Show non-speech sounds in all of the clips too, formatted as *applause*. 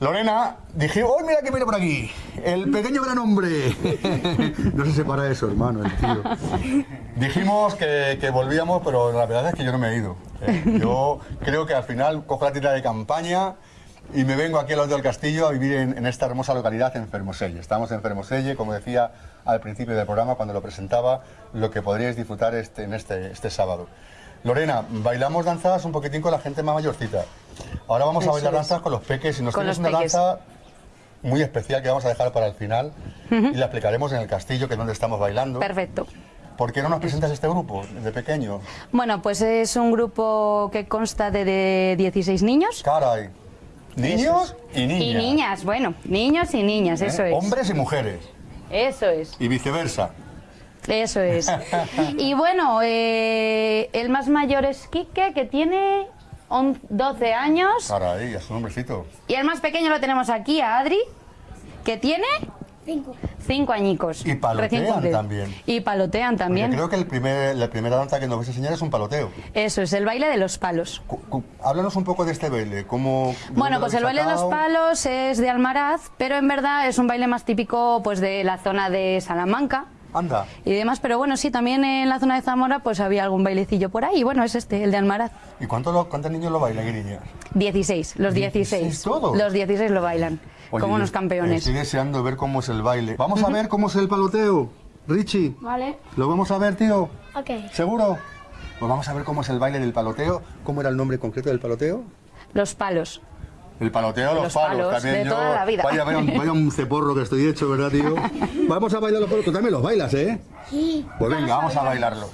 Lorena, dije, ¡oh, mira que viene por aquí! El pequeño gran hombre. *laughs* no se separa de su hermano, el tío. Dijimos que, que volvíamos, pero la verdad es que yo no me he ido. Eh, yo creo que al final cojo la tienda de campaña y me vengo aquí al lado del castillo a vivir en, en esta hermosa localidad, en Fermoselle. Estamos en Fermoselle, como decía al principio del programa, cuando lo presentaba, lo que podríais disfrutar este, en este, este sábado. Lorena, bailamos danzas un poquitín con la gente más mayorcita. Ahora vamos a bailar es. danzas con los peques y nos tienes una peques. danza muy especial que vamos a dejar para el final y la explicaremos en el castillo, que es donde estamos bailando. Perfecto. ¿Por qué no nos presentas este grupo de pequeño? Bueno, pues es un grupo que consta de, de 16 niños. Caray. Niños y niñas. Y niñas, bueno, niños y niñas, ¿eh? eso es. Hombres y mujeres. Eso es, Y viceversa. Eso es. *laughs* Y bueno, eh, el más mayor es Quique, que tiene on- 12 años. Caray, es un hombrecito. Y el más pequeño lo tenemos aquí, a Adri, que tiene Cinco. cinco añicos. Y palotean también. Y palotean Porque también. creo que el primer, la primera danza que nos vais a enseñar es un paloteo. Eso es, el baile de los palos. Cu- cu- Háblanos un poco de este baile. ¿Cómo, Bueno, pues el baile de los palos es de Almaraz, pero en verdad es un baile más típico pues de la zona de Salamanca Anda. y demás. Pero bueno, sí, también en la zona de Zamora pues había algún bailecillo por ahí. Y bueno, es este, el de Almaraz. ¿Y cuánto lo- cuántos niños lo bailan niñas? 16, los 16. 16 todos. Los 16 lo bailan, Oye, como unos campeones. Estoy deseando ver cómo es el baile. Vamos a ver cómo es el paloteo. Richie, Vale. ¿lo vamos a ver, tío? Ok. ¿Seguro? Pues vamos a ver cómo es el baile del paloteo. ¿Cómo era el nombre concreto del paloteo? Los palos. El paloteo, los, Los palos, palos también de yo. toda la vida. Vaya, vaya, un- vaya un ceporro que estoy hecho, ¿verdad, tío? *laughs* Vamos a bailar los palos. Tú también los bailas, ¿eh? Sí. Pues venga, vamos a bailarlos.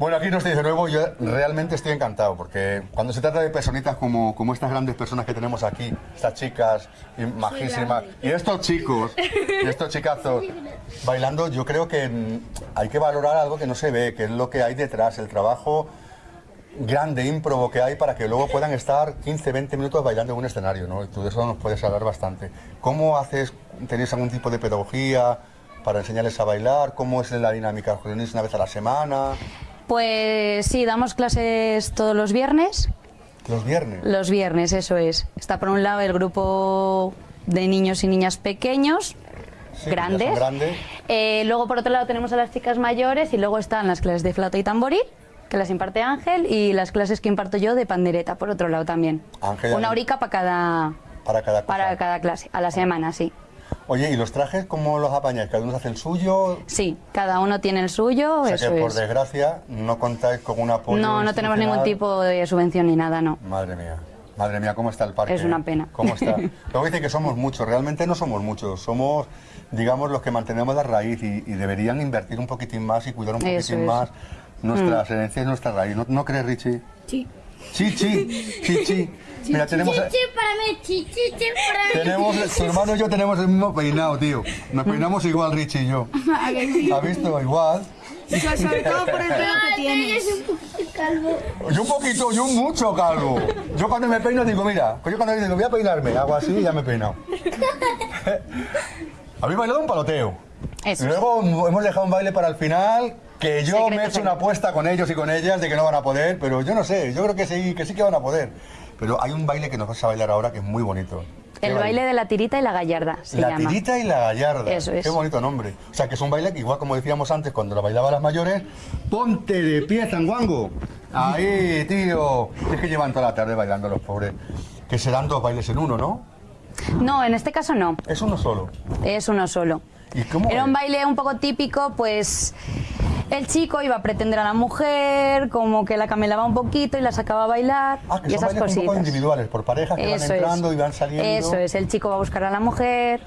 Bueno, aquí no estoy de nuevo, yo realmente estoy encantado, porque cuando se trata de personitas como, como estas grandes personas que tenemos aquí, estas chicas y majísimas, y estos chicos, y estos chicazos bailando, yo creo que mm, hay que valorar algo que no se ve, que es lo que hay detrás, el trabajo grande, ímprobo que hay para que luego puedan estar 15, 20 minutos bailando en un escenario, ¿no? Y tú de eso nos puedes hablar bastante. ¿Cómo haces, tenéis algún tipo de pedagogía para enseñarles a bailar? ¿Cómo es la dinámica? ¿Os una vez a la semana? Pues sí, damos clases todos los viernes. Los viernes. Los viernes, eso es. Está por un lado el grupo de niños y niñas pequeños, Sí, grandes. grandes. Eh, luego por otro lado tenemos a las chicas mayores y luego están las clases de flauta y tamboril. que las imparte Ángel, y las clases que imparto yo de pandereta, por otro lado también. Ángel, Una horica para cada, Para cada cosa. para cada clase, a la semana, sí. Oye, ¿y los trajes cómo los apañáis? ¿Cada uno hace el suyo? Sí, cada uno tiene el suyo, O sea eso que, por es. desgracia, no contáis con un apoyo No, no tenemos ningún tipo de subvención ni nada, no. Madre mía, madre mía, ¿cómo está el parque? Es una pena. ¿Cómo está? *laughs* Luego dice que somos muchos, realmente no somos muchos, somos, digamos, los que mantenemos la raíz y, y deberían invertir un poquitín más y cuidar un Eso poquitín es. Mm. más nuestras herencias y nuestra raíz. ¿No, no crees, Richie? Sí. Sí, sí, sí, sí. *laughs* Mira, tenemos, Chichi para mí, chichi para mí. tenemos, tu hermano y yo tenemos el mismo peinado, tío. Nos peinamos igual, Richie y yo. *laughs* ¿A que sí? ¿Has visto? Igual. So- Sobre todo por el pelo que tienes. un poquito calvo. Yo un poquito, yo mucho calvo. Yo cuando me peino digo, mira, yo cuando digo voy a peinarme, hago así y ya me he peinado. *laughs* Habéis bailado un paloteo. Eso luego hemos dejado un baile para el final, que yo Secreto, me he hecho una apuesta con ellos y con ellas de que no van a poder, pero yo no sé, yo creo que sí, que sí que van a poder. Pero hay un baile que nos vas a bailar ahora que es muy bonito. ¿Qué El baile de la tirita y la gallarda se la llama. tirita y la gallarda. Eso es. Qué bonito nombre. O sea, que es un baile que igual como decíamos antes cuando lo bailaban las mayores, ponte de pie, zanguango. Ahí, tío. Es que llevan toda la tarde bailando los pobres. Que serán dos bailes en uno, ¿no? No, en este caso no, Es uno solo. es uno solo. ¿Y cómo Era es? un baile un poco típico, pues el chico iba a pretender a la mujer, como que la camelaba un poquito y la sacaba a bailar Ah, que y son esas bailes un poco cositas. individuales, por parejas que Eso van entrando es. y van saliendo. Eso es, el chico va a buscar a la mujer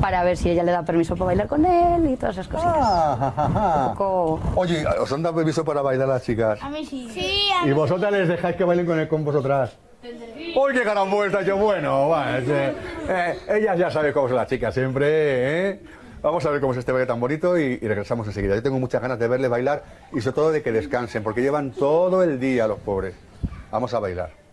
para ver si ella le da permiso para bailar con él y todas esas cositas. Ah, ja, ja, poco- Oye, ¿os han dado permiso para bailar las chicas? A mí sí. Sí, a ¿Y mí vosotras les dejáis que bailen con, el, con vosotras? ¡Uy, qué gran vuelta! Yo, bueno, va, eh, eh, ellas ya saben cómo son las chicas siempre, ¿eh? Vamos a ver cómo es este baile tan bonito y, y regresamos enseguida. Yo tengo muchas ganas de verles bailar y sobre todo de que descansen, porque llevan todo el día los pobres. Vamos a bailar.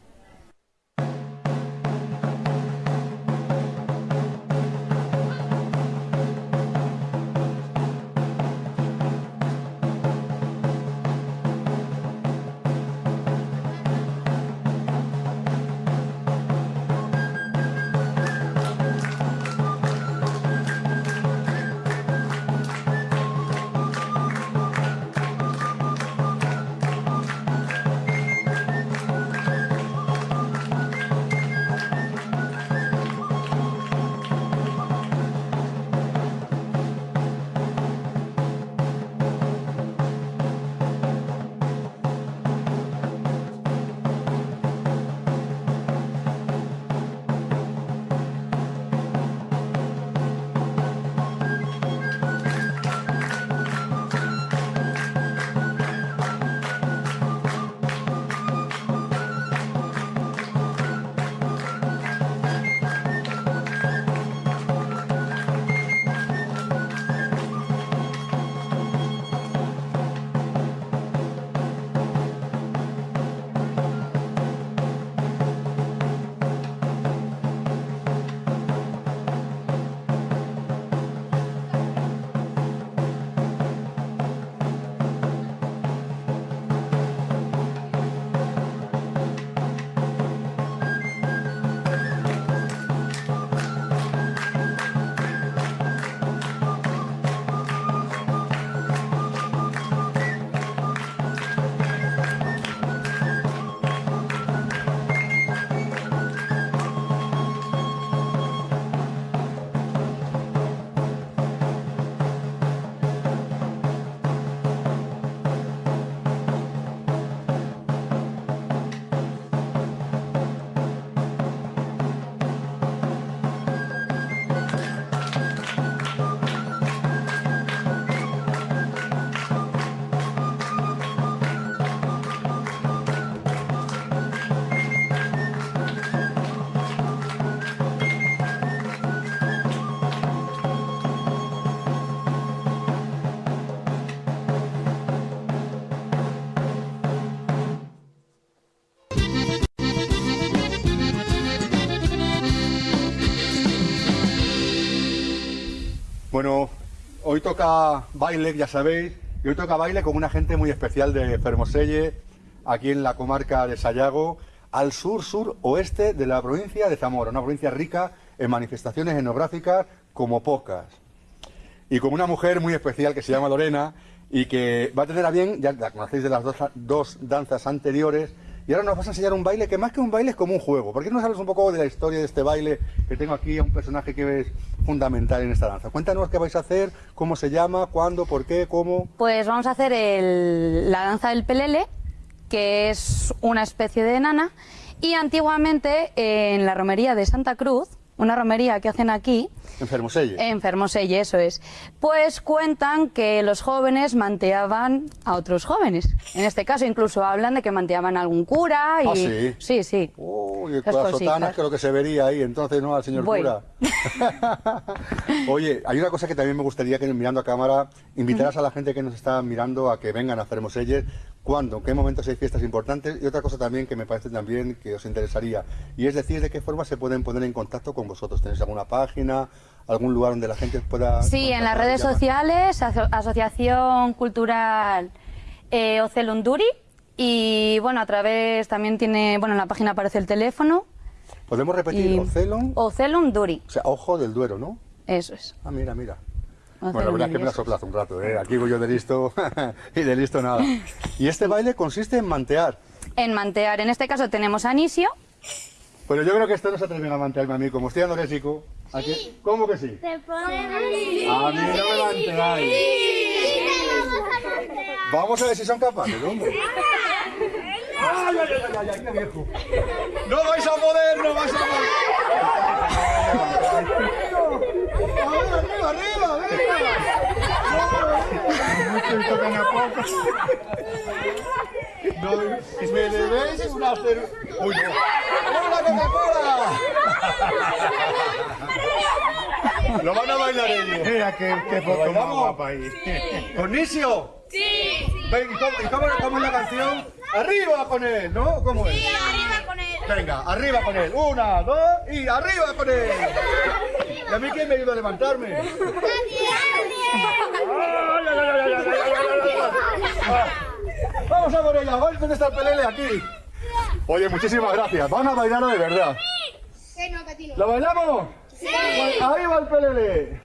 Bueno, hoy toca baile, ya sabéis, y hoy toca baile con una gente muy especial de Fermoselle, aquí en la comarca de Sayago, al sur, sur, oeste de la provincia de Zamora, una provincia rica en manifestaciones etnográficas como pocas. Y con una mujer muy especial que se llama Lorena, y que va a tener a bien, ya la conocéis de las dos, dos danzas anteriores, y ahora nos vas a enseñar un baile que más que un baile es como un juego. ¿Por qué no nos hablas un poco de la historia de este baile? Que tengo aquí a un personaje que es fundamental en esta danza. Cuéntanos qué vais a hacer, cómo se llama, cuándo, por qué, cómo. Pues vamos a hacer la danza del pelele, que es una especie de nana. Y antiguamente en la romería de Santa Cruz, una romería que hacen aquí, en Fermoselle, eso es, pues cuentan que los jóvenes manteaban a otros jóvenes. En este caso incluso hablan de que manteaban a algún cura y... ¿Ah, sí? Sí, sí. Uy, las sotanas, que lo que se vería ahí, entonces, ¿no? Al señor Bueno. cura. *laughs* Oye, hay una cosa que también me gustaría que mirando a cámara invitaras a la gente que nos está mirando a que vengan a Fermoselles. ¿Cuándo? ¿En qué momentos hay fiestas importantes? Y otra cosa también que me parece también que os interesaría. Y es decir, de qué forma se pueden poner en contacto con vosotros. ¿Tenéis alguna página, algún lugar donde la gente pueda... Sí, en las redes llamar? sociales, Aso- Asociación Cultural eh, Ocelunduri y bueno, a través también tiene, bueno, en la página aparece el teléfono. Podemos repetir, y- Ocelon, o sea, ojo del Duero, ¿no? eso es. Ah, mira, mira. Bueno, la verdad es que me la soplas un rato, ¿eh? Aquí voy yo de listo *laughs* y de listo nada. Y este baile consiste en mantear. En mantear, en este caso tenemos Anisio, Pero yo creo que esto no se atreven a mantearme a mí, como estoy anorésico. ¿A qué? ¿Cómo que sí? Se pone A mí no me manteáis. Vamos a ver si son capaces, hombre. ¡Ay, ay, ay, ay, ay, qué viejo! ¡No vais a poder, no vais a poder! ¡Arriba, arriba, arriba! No, me debéis un hacer... ¡Uy, no! ¡Hola, Coca-Cola! Lo van a bailar ellos. Mira qué, qué ¿Lo foto más guapa ahí. ¿Cornicio? Sí. Ven, ¿y cómo, y cómo- cómo es la canción? ¡Arriba con él! ¿No? ¿Cómo es? arriba con él. Venga, arriba con él. Una, dos y arriba con él. ¿Y a mí quién me ayuda a levantarme? ¡Ay, ay, ay, ay, ay, ay, ay, ay, ay! Vamos a por ella, vamos a está el pelele aquí. Oye, muchísimas gracias. Van a bailarlo de verdad. ¿Lo bailamos? Sí. Ahí va el pelele.